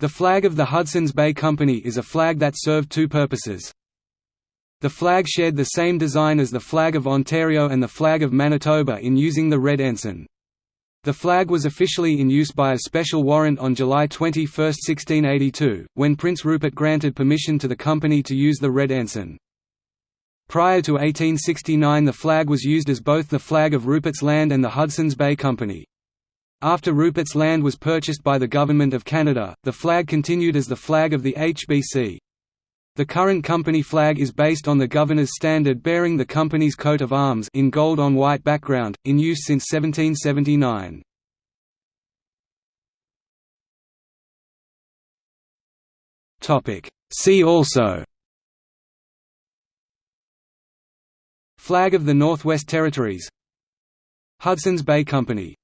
The flag of the Hudson's Bay Company is a flag that served two purposes. The flag shared the same design as the flag of Ontario and the flag of Manitoba in using the red ensign. The flag was officially in use by a special warrant on July 21, 1682, when Prince Rupert granted permission to the company to use the red ensign. Prior to 1869 the flag was used as both the flag of Rupert's Land and the Hudson's Bay Company. After Rupert's Land was purchased by the Government of Canada, the flag continued as the flag of the HBC. The current company flag is based on the Governor's Standard bearing the company's coat of arms in gold on white background, in use since 1779. See also Flag of the Northwest Territories Hudson's Bay Company